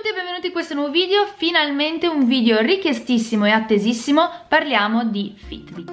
tutti e benvenuti in questo nuovo video, finalmente un video richiestissimo e attesissimo, parliamo di Fitbit.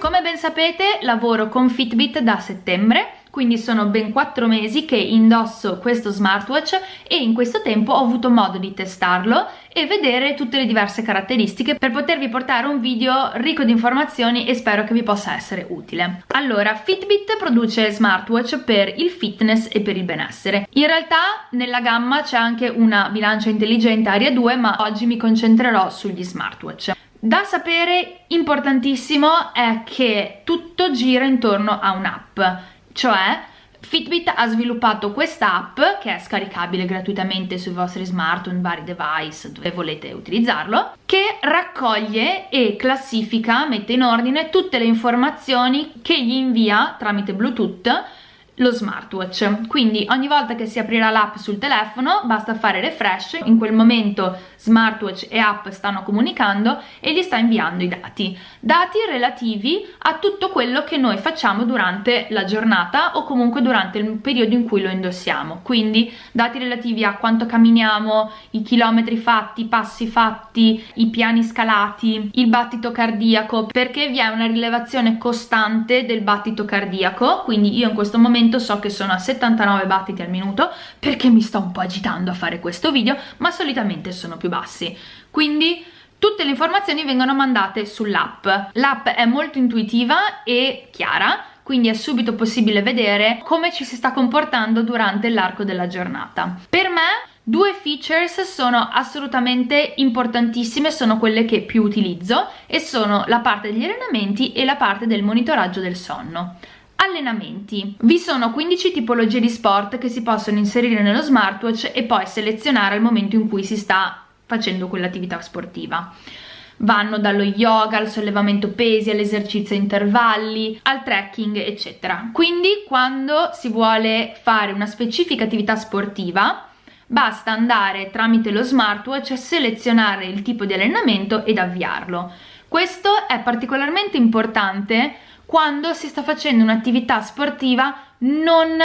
Come ben sapete lavoro con Fitbit da settembre quindi sono ben 4 mesi che indosso questo smartwatch e in questo tempo ho avuto modo di testarlo e vedere tutte le diverse caratteristiche per potervi portare un video ricco di informazioni e spero che vi possa essere utile. Allora, Fitbit produce smartwatch per il fitness e per il benessere. In realtà nella gamma c'è anche una bilancia intelligente Aria 2 ma oggi mi concentrerò sugli smartwatch. Da sapere importantissimo è che tutto gira intorno a un'app cioè Fitbit ha sviluppato questa app che è scaricabile gratuitamente sui vostri smartphone, vari device dove volete utilizzarlo che raccoglie e classifica, mette in ordine tutte le informazioni che gli invia tramite Bluetooth lo smartwatch. Quindi ogni volta che si aprirà l'app sul telefono basta fare refresh. In quel momento smartwatch e app stanno comunicando e gli sta inviando i dati. Dati relativi a tutto quello che noi facciamo durante la giornata o comunque durante il periodo in cui lo indossiamo. Quindi dati relativi a quanto camminiamo i chilometri fatti i passi fatti i piani scalati il battito cardiaco perché vi è una rilevazione costante del battito cardiaco. Quindi io in questo momento momento so che sono a 79 battiti al minuto perché mi sto un po' agitando a fare questo video ma solitamente sono più bassi. Quindi tutte le informazioni vengono mandate sull'app. L'app è molto intuitiva e chiara quindi è subito possibile vedere come ci si sta comportando durante l'arco della giornata. Per me Due features sono assolutamente importantissime, sono quelle che più utilizzo e sono la parte degli allenamenti e la parte del monitoraggio del sonno. Allenamenti. Vi sono 15 tipologie di sport che si possono inserire nello smartwatch e poi selezionare al momento in cui si sta facendo quell'attività sportiva. Vanno dallo yoga al sollevamento pesi all'esercizio a intervalli al trekking eccetera. Quindi quando si vuole fare una specifica attività sportiva basta andare tramite lo smartwatch selezionare il tipo di allenamento ed avviarlo. Questo è particolarmente importante quando si sta facendo un'attività sportiva non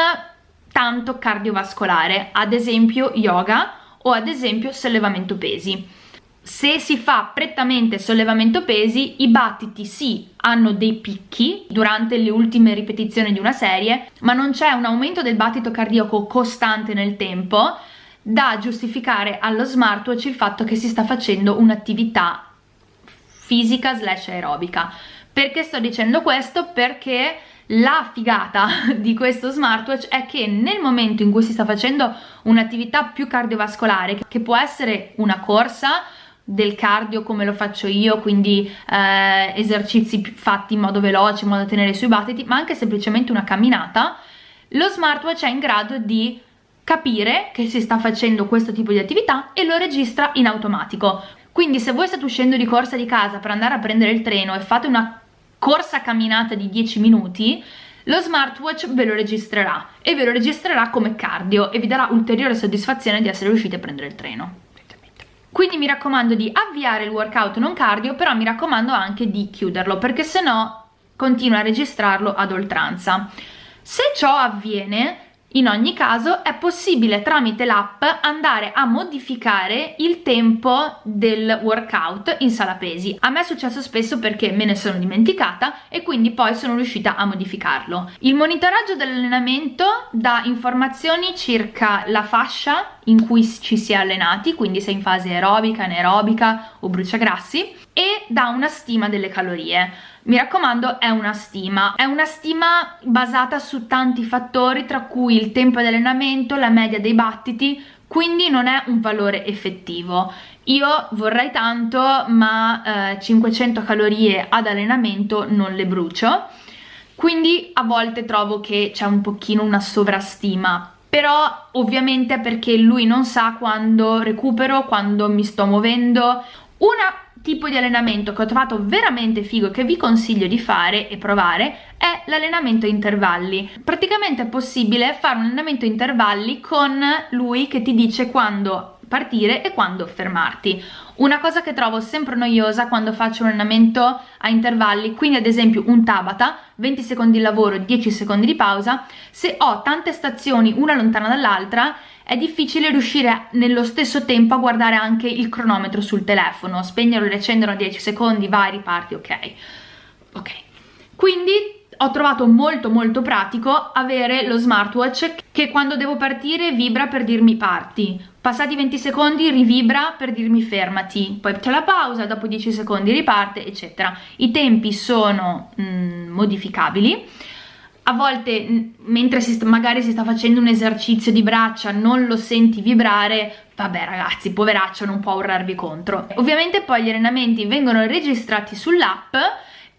tanto cardiovascolare, ad esempio yoga o ad esempio sollevamento pesi. Se si fa prettamente sollevamento pesi, i battiti sì, hanno dei picchi durante le ultime ripetizioni di una serie, ma non c'è un aumento del battito cardiaco costante nel tempo da giustificare allo smartwatch il fatto che si sta facendo un'attività fisica slash aerobica perché sto dicendo questo? Perché la figata di questo smartwatch è che nel momento in cui si sta facendo un'attività più cardiovascolare, che può essere una corsa, del cardio come lo faccio io, quindi eh, esercizi fatti in modo veloce, in modo da tenere sui battiti, ma anche semplicemente una camminata, lo smartwatch è in grado di capire che si sta facendo questo tipo di attività e lo registra in automatico. Quindi se voi state uscendo di corsa di casa per andare a prendere il treno e fate una corsa camminata di 10 minuti lo smartwatch ve lo registrerà e ve lo registrerà come cardio e vi darà ulteriore soddisfazione di essere riusciti a prendere il treno. Quindi mi raccomando di avviare il workout non cardio però mi raccomando anche di chiuderlo perché se no continua a registrarlo ad oltranza. Se ciò avviene in ogni caso è possibile tramite l'app andare a modificare il tempo del workout in sala pesi. A me è successo spesso perché me ne sono dimenticata e quindi poi sono riuscita a modificarlo. Il monitoraggio dell'allenamento dà informazioni circa la fascia in cui ci si è allenati, quindi se in fase aerobica, anaerobica o bruciagrassi e dà una stima delle calorie mi raccomando è una stima è una stima basata su tanti fattori tra cui il tempo di allenamento la media dei battiti quindi non è un valore effettivo. Io vorrei tanto ma eh, 500 calorie ad allenamento non le brucio quindi a volte trovo che c'è un pochino una sovrastima però ovviamente è perché lui non sa quando recupero, quando mi sto muovendo. Una tipo di allenamento che ho trovato veramente figo che vi consiglio di fare e provare è l'allenamento a intervalli praticamente è possibile fare un allenamento a intervalli con lui che ti dice quando partire e quando fermarti. Una cosa che trovo sempre noiosa quando faccio un allenamento a intervalli, quindi ad esempio un Tabata, 20 secondi di lavoro, 10 secondi di pausa, se ho tante stazioni una lontana dall'altra è difficile riuscire nello stesso tempo a guardare anche il cronometro sul telefono, spegnerlo e riaccenderlo a 10 secondi, vai, riparti, ok. Ok. Quindi ho trovato molto molto pratico avere lo smartwatch che quando devo partire vibra per dirmi parti. Passati 20 secondi rivibra per dirmi fermati. Poi c'è la pausa dopo 10 secondi riparte eccetera. I tempi sono mm, modificabili. A volte mentre si magari si sta facendo un esercizio di braccia non lo senti vibrare vabbè ragazzi poveraccio non può urlarvi contro. Ovviamente poi gli allenamenti vengono registrati sull'app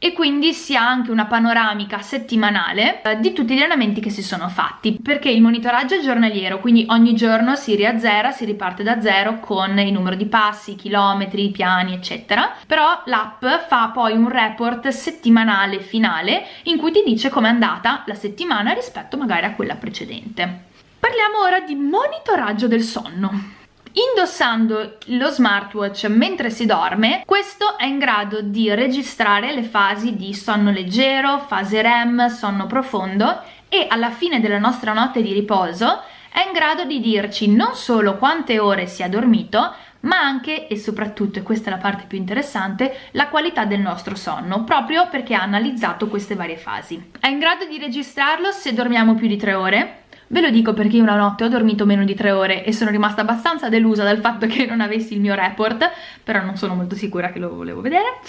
e quindi si ha anche una panoramica settimanale eh, di tutti gli allenamenti che si sono fatti perché il monitoraggio è giornaliero quindi ogni giorno si riazzera, si riparte da zero con il numero di passi, chilometri, piani eccetera. Però l'app fa poi un report settimanale finale in cui ti dice com'è andata la settimana rispetto magari a quella precedente. Parliamo ora di monitoraggio del sonno Indossando lo smartwatch mentre si dorme, questo è in grado di registrare le fasi di sonno leggero, fase REM, sonno profondo e alla fine della nostra notte di riposo è in grado di dirci non solo quante ore si è dormito, ma anche e soprattutto, e questa è la parte più interessante, la qualità del nostro sonno, proprio perché ha analizzato queste varie fasi. È in grado di registrarlo se dormiamo più di 3 ore, Ve lo dico perché una notte ho dormito meno di 3 ore e sono rimasta abbastanza delusa dal fatto che non avessi il mio report, però non sono molto sicura che lo volevo vedere.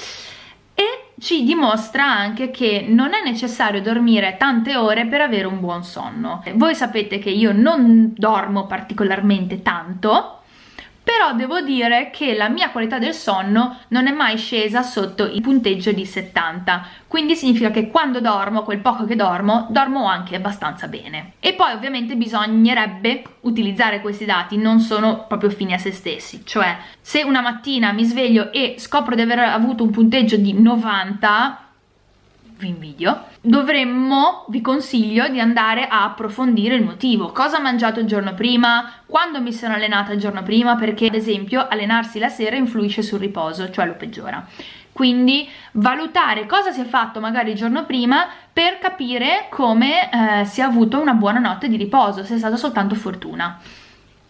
E ci dimostra anche che non è necessario dormire tante ore per avere un buon sonno. Voi sapete che io non dormo particolarmente tanto, però devo dire che la mia qualità del sonno non è mai scesa sotto il punteggio di 70 quindi significa che quando dormo, quel poco che dormo, dormo anche abbastanza bene. E poi ovviamente bisognerebbe utilizzare questi dati, non sono proprio fini a se stessi. Cioè se una mattina mi sveglio e scopro di aver avuto un punteggio di 90 vi invidio, dovremmo, vi consiglio di andare a approfondire il motivo. Cosa ho mangiato il giorno prima? Quando mi sono allenata il giorno prima? Perché ad esempio allenarsi la sera influisce sul riposo, cioè lo peggiora. Quindi valutare cosa si è fatto magari il giorno prima per capire come eh, si è avuto una buona notte di riposo, se è stata soltanto fortuna.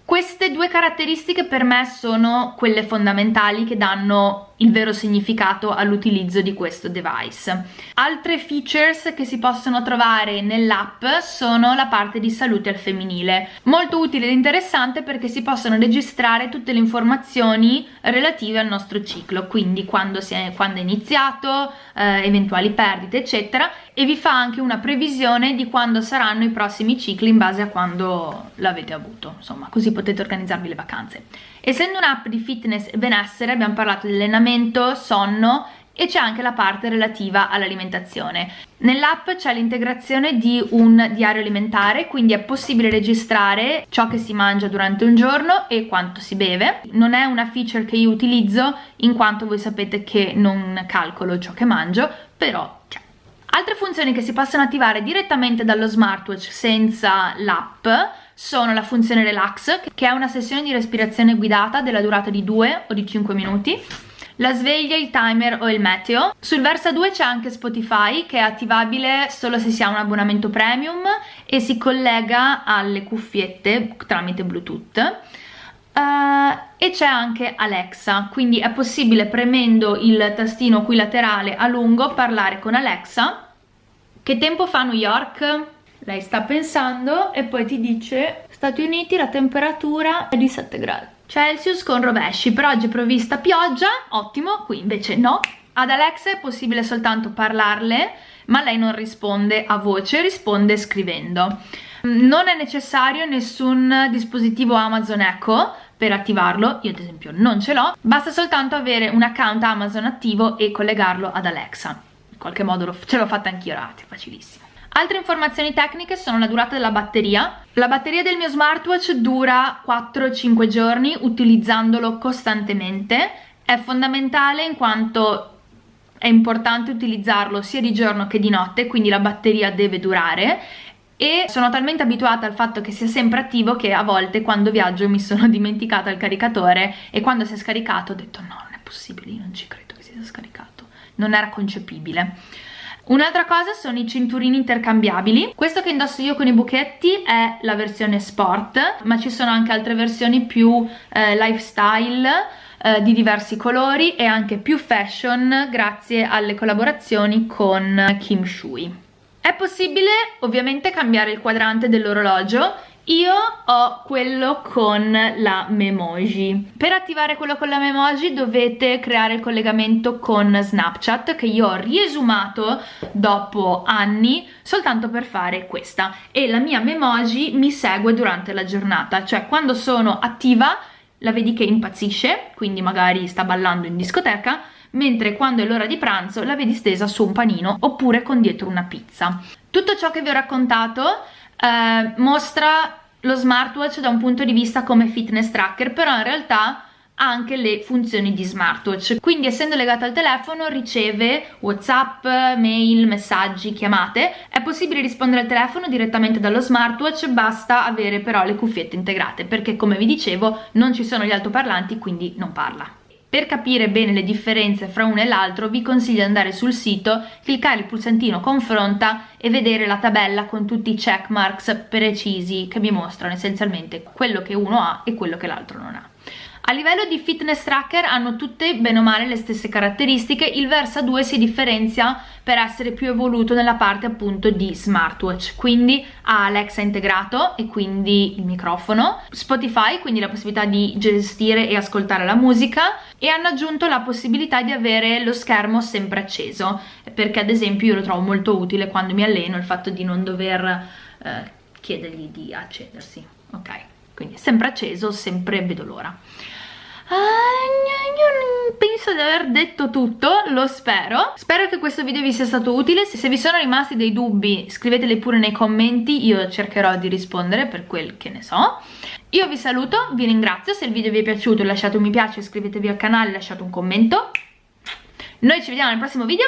Queste due caratteristiche per me sono quelle fondamentali che danno il vero significato all'utilizzo di questo device. Altre features che si possono trovare nell'app sono la parte di salute al femminile, molto utile ed interessante perché si possono registrare tutte le informazioni relative al nostro ciclo, quindi quando, è, quando è iniziato, eh, eventuali perdite eccetera e vi fa anche una previsione di quando saranno i prossimi cicli in base a quando l'avete avuto, insomma così potete organizzarvi le vacanze. Essendo un'app di fitness e benessere abbiamo parlato di allenamento, sonno e c'è anche la parte relativa all'alimentazione. Nell'app c'è l'integrazione di un diario alimentare, quindi è possibile registrare ciò che si mangia durante un giorno e quanto si beve. Non è una feature che io utilizzo in quanto voi sapete che non calcolo ciò che mangio, però c'è. Altre funzioni che si possono attivare direttamente dallo smartwatch senza l'app sono la funzione relax, che è una sessione di respirazione guidata della durata di 2 o di 5 minuti, la sveglia, il timer o il meteo. Sul Versa 2 c'è anche Spotify che è attivabile solo se si ha un abbonamento premium e si collega alle cuffiette tramite Bluetooth. Uh, e c'è anche Alexa, quindi è possibile premendo il tastino qui laterale a lungo parlare con Alexa. Che tempo fa New York? Lei sta pensando e poi ti dice Stati Uniti la temperatura è di 7 gradi Celsius con rovesci per oggi è provvista pioggia ottimo qui invece no ad Alexa è possibile soltanto parlarle ma lei non risponde a voce risponde scrivendo non è necessario nessun dispositivo Amazon Echo per attivarlo, io ad esempio non ce l'ho, basta soltanto avere un account Amazon attivo e collegarlo ad Alexa. In qualche modo ce l'ho fatta anch'io, ragazzi, facilissimo. Altre informazioni tecniche sono la durata della batteria. La batteria del mio smartwatch dura 4-5 giorni utilizzandolo costantemente. È fondamentale in quanto è importante utilizzarlo sia di giorno che di notte, quindi la batteria deve durare e sono talmente abituata al fatto che sia sempre attivo che a volte quando viaggio mi sono dimenticata il caricatore e quando si è scaricato ho detto no non è possibile, io non ci credo che sia scaricato non era concepibile Un'altra cosa sono i cinturini intercambiabili. Questo che indosso io con i buchetti è la versione sport, ma ci sono anche altre versioni più eh, lifestyle eh, di diversi colori e anche più fashion grazie alle collaborazioni con Kim Shui. È possibile ovviamente cambiare il quadrante dell'orologio io ho quello con la Memoji. Per attivare quello con la Memoji dovete creare il collegamento con Snapchat che io ho riesumato dopo anni soltanto per fare questa e la mia Memoji mi segue durante la giornata, cioè quando sono attiva la vedi che impazzisce, quindi magari sta ballando in discoteca, mentre quando è l'ora di pranzo la vedi stesa su un panino oppure con dietro una pizza. Tutto ciò che vi ho raccontato eh, mostra lo smartwatch da un punto di vista come fitness tracker, però in realtà ha anche le funzioni di smartwatch. Quindi essendo legato al telefono riceve whatsapp, mail, messaggi, chiamate. È possibile rispondere al telefono direttamente dallo smartwatch basta avere però le cuffiette integrate perché come vi dicevo non ci sono gli altoparlanti quindi non parla per capire bene le differenze fra uno e l'altro vi consiglio di andare sul sito, cliccare il pulsantino confronta e vedere la tabella con tutti i check marks precisi che vi mostrano essenzialmente quello che uno ha e quello che l'altro non ha. A livello di fitness tracker hanno tutte bene o male le stesse caratteristiche, il Versa 2 si differenzia per essere più evoluto nella parte appunto di smartwatch, quindi ha Alexa integrato e quindi il microfono, Spotify, quindi la possibilità di gestire e ascoltare la musica e hanno aggiunto la possibilità di avere lo schermo sempre acceso, perché ad esempio io lo trovo molto utile quando mi alleno il fatto di non dover eh, chiedergli di accedersi, ok? Quindi sempre acceso, sempre vedo l'ora. Ah, penso di aver detto tutto, lo spero. Spero che questo video vi sia stato utile. Se vi sono rimasti dei dubbi scriveteli pure nei commenti, io cercherò di rispondere per quel che ne so. Io vi saluto, vi ringrazio, se il video vi è piaciuto lasciate un mi piace, iscrivetevi al canale, lasciate un commento. Noi ci vediamo nel prossimo video,